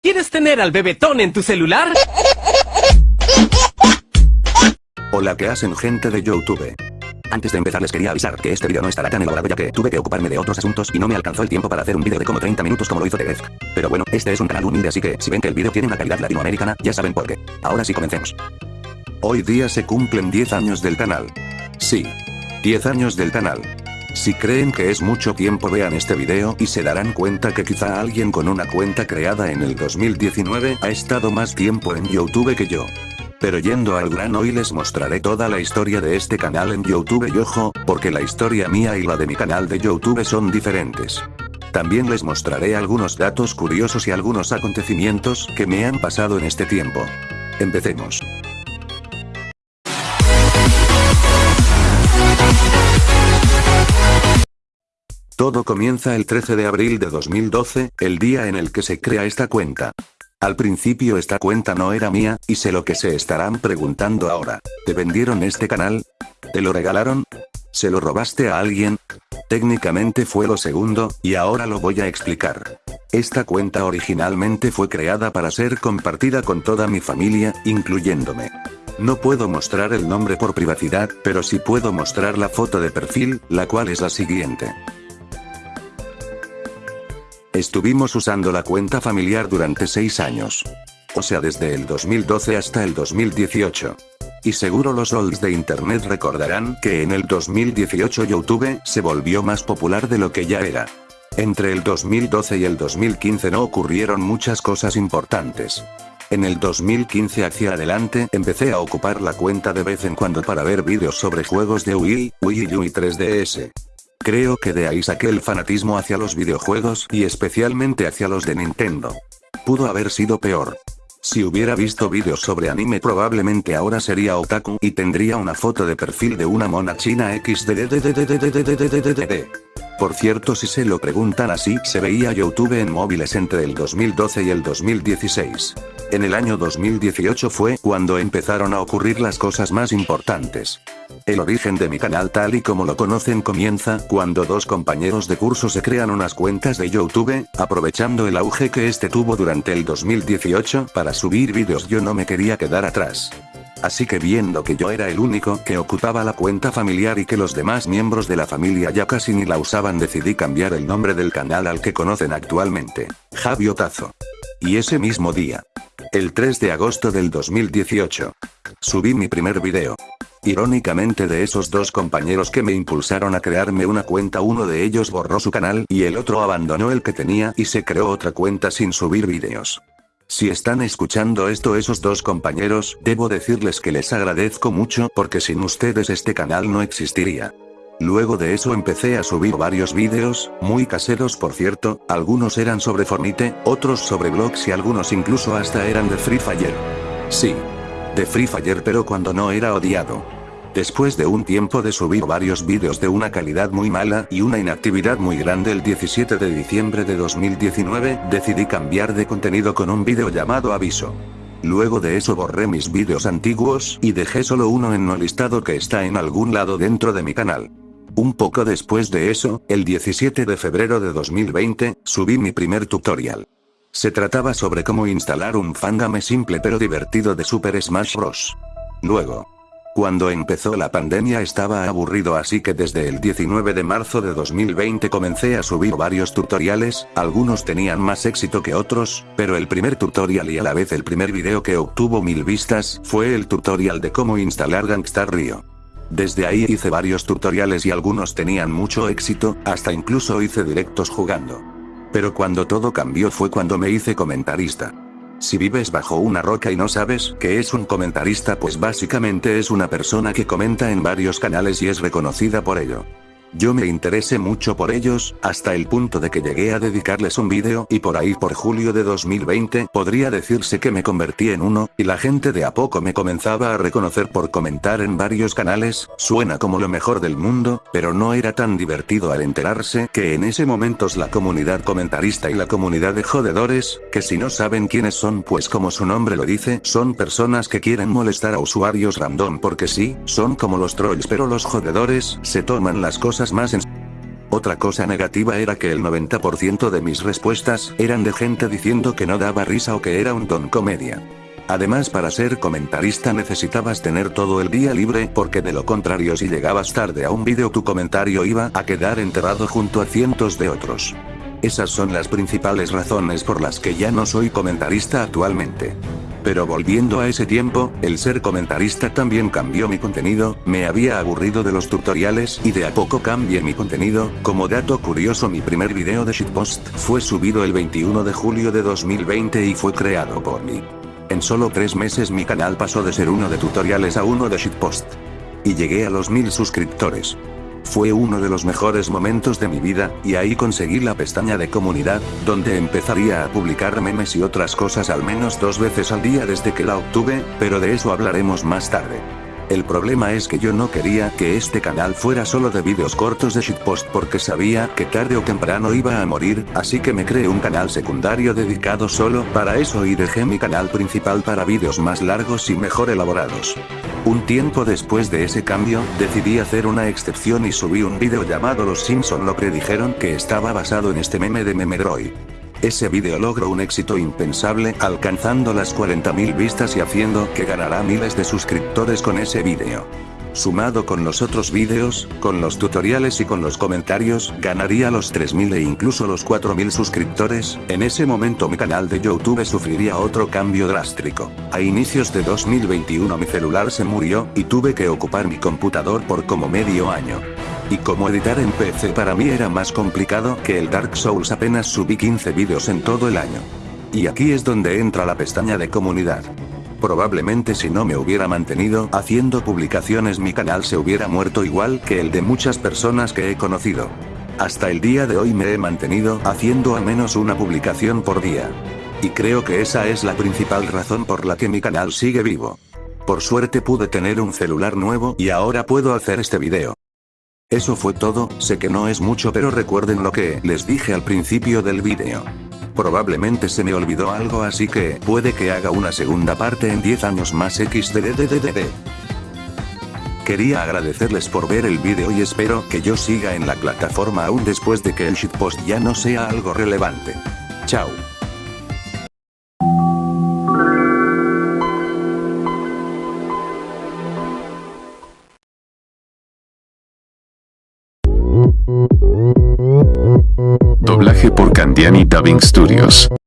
¿Quieres tener al bebetón en tu celular? Hola ¿qué hacen gente de Youtube? Antes de empezar les quería avisar que este video no estará tan elaborado ya que tuve que ocuparme de otros asuntos y no me alcanzó el tiempo para hacer un video de como 30 minutos como lo hizo Tedez. Pero bueno, este es un canal humilde así que si ven que el video tiene una calidad latinoamericana, ya saben por qué. Ahora sí comencemos. Hoy día se cumplen 10 años del canal. Sí. 10 años del canal. Si creen que es mucho tiempo vean este video y se darán cuenta que quizá alguien con una cuenta creada en el 2019 ha estado más tiempo en Youtube que yo. Pero yendo al grano hoy les mostraré toda la historia de este canal en Youtube y ojo, porque la historia mía y la de mi canal de Youtube son diferentes. También les mostraré algunos datos curiosos y algunos acontecimientos que me han pasado en este tiempo. Empecemos. Todo comienza el 13 de abril de 2012, el día en el que se crea esta cuenta. Al principio esta cuenta no era mía, y sé lo que se estarán preguntando ahora. ¿Te vendieron este canal? ¿Te lo regalaron? ¿Se lo robaste a alguien? Técnicamente fue lo segundo, y ahora lo voy a explicar. Esta cuenta originalmente fue creada para ser compartida con toda mi familia, incluyéndome. No puedo mostrar el nombre por privacidad, pero sí puedo mostrar la foto de perfil, la cual es la siguiente. Estuvimos usando la cuenta familiar durante 6 años. O sea desde el 2012 hasta el 2018. Y seguro los olds de internet recordarán que en el 2018 Youtube se volvió más popular de lo que ya era. Entre el 2012 y el 2015 no ocurrieron muchas cosas importantes. En el 2015 hacia adelante empecé a ocupar la cuenta de vez en cuando para ver vídeos sobre juegos de Wii, Wii U y 3DS. Creo que de ahí saqué el fanatismo hacia los videojuegos y especialmente hacia los de Nintendo. Pudo haber sido peor. Si hubiera visto vídeos sobre anime probablemente ahora sería otaku y tendría una foto de perfil de una mona china XD. Por cierto si se lo preguntan así, se veía Youtube en móviles entre el 2012 y el 2016. En el año 2018 fue cuando empezaron a ocurrir las cosas más importantes. El origen de mi canal tal y como lo conocen comienza cuando dos compañeros de curso se crean unas cuentas de Youtube, aprovechando el auge que este tuvo durante el 2018 para subir vídeos yo no me quería quedar atrás. Así que viendo que yo era el único que ocupaba la cuenta familiar y que los demás miembros de la familia ya casi ni la usaban decidí cambiar el nombre del canal al que conocen actualmente, Javi Otazo. Y ese mismo día, el 3 de agosto del 2018, subí mi primer video. Irónicamente de esos dos compañeros que me impulsaron a crearme una cuenta uno de ellos borró su canal y el otro abandonó el que tenía y se creó otra cuenta sin subir vídeos. Si están escuchando esto esos dos compañeros, debo decirles que les agradezco mucho porque sin ustedes este canal no existiría. Luego de eso empecé a subir varios vídeos, muy caseros por cierto, algunos eran sobre Fornite, otros sobre blogs y algunos incluso hasta eran de Free Fire. Sí. De Free Fire pero cuando no era odiado. Después de un tiempo de subir varios vídeos de una calidad muy mala y una inactividad muy grande el 17 de diciembre de 2019, decidí cambiar de contenido con un vídeo llamado Aviso. Luego de eso borré mis vídeos antiguos y dejé solo uno en no listado que está en algún lado dentro de mi canal. Un poco después de eso, el 17 de febrero de 2020, subí mi primer tutorial. Se trataba sobre cómo instalar un fangame simple pero divertido de Super Smash Bros. Luego, cuando empezó la pandemia estaba aburrido así que desde el 19 de marzo de 2020 comencé a subir varios tutoriales, algunos tenían más éxito que otros, pero el primer tutorial y a la vez el primer video que obtuvo mil vistas, fue el tutorial de cómo instalar Gangstar Rio. Desde ahí hice varios tutoriales y algunos tenían mucho éxito, hasta incluso hice directos jugando. Pero cuando todo cambió fue cuando me hice comentarista. Si vives bajo una roca y no sabes qué es un comentarista pues básicamente es una persona que comenta en varios canales y es reconocida por ello. Yo me interesé mucho por ellos, hasta el punto de que llegué a dedicarles un vídeo y por ahí por julio de 2020 podría decirse que me convertí en uno, y la gente de a poco me comenzaba a reconocer por comentar en varios canales, suena como lo mejor del mundo, pero no era tan divertido al enterarse que en ese momentos la comunidad comentarista y la comunidad de jodedores, que si no saben quiénes son pues como su nombre lo dice, son personas que quieren molestar a usuarios random porque sí, son como los trolls pero los jodedores, se toman las cosas más en Otra cosa negativa era que el 90% de mis respuestas eran de gente diciendo que no daba risa o que era un don comedia. Además para ser comentarista necesitabas tener todo el día libre porque de lo contrario si llegabas tarde a un vídeo tu comentario iba a quedar enterrado junto a cientos de otros. Esas son las principales razones por las que ya no soy comentarista actualmente. Pero volviendo a ese tiempo, el ser comentarista también cambió mi contenido, me había aburrido de los tutoriales y de a poco cambié mi contenido, como dato curioso mi primer video de shitpost fue subido el 21 de julio de 2020 y fue creado por mí. En solo tres meses mi canal pasó de ser uno de tutoriales a uno de shitpost. Y llegué a los mil suscriptores. Fue uno de los mejores momentos de mi vida, y ahí conseguí la pestaña de comunidad, donde empezaría a publicar memes y otras cosas al menos dos veces al día desde que la obtuve, pero de eso hablaremos más tarde. El problema es que yo no quería que este canal fuera solo de vídeos cortos de shitpost porque sabía que tarde o temprano iba a morir, así que me creé un canal secundario dedicado solo para eso y dejé mi canal principal para vídeos más largos y mejor elaborados. Un tiempo después de ese cambio, decidí hacer una excepción y subí un vídeo llamado Los Simpson lo predijeron que estaba basado en este meme de Memedroid. Ese vídeo logró un éxito impensable, alcanzando las 40.000 vistas y haciendo que ganará miles de suscriptores con ese vídeo. Sumado con los otros vídeos, con los tutoriales y con los comentarios, ganaría los 3000 e incluso los 4000 suscriptores, en ese momento mi canal de YouTube sufriría otro cambio drástico. A inicios de 2021 mi celular se murió, y tuve que ocupar mi computador por como medio año. Y como editar en PC para mí era más complicado que el Dark Souls apenas subí 15 vídeos en todo el año. Y aquí es donde entra la pestaña de comunidad. Probablemente si no me hubiera mantenido haciendo publicaciones mi canal se hubiera muerto igual que el de muchas personas que he conocido. Hasta el día de hoy me he mantenido haciendo al menos una publicación por día. Y creo que esa es la principal razón por la que mi canal sigue vivo. Por suerte pude tener un celular nuevo y ahora puedo hacer este video. Eso fue todo, sé que no es mucho pero recuerden lo que les dije al principio del vídeo. Probablemente se me olvidó algo así que puede que haga una segunda parte en 10 años más xdddddd. Quería agradecerles por ver el vídeo y espero que yo siga en la plataforma aún después de que el shitpost ya no sea algo relevante. Chao. Candiani Dubbing Studios.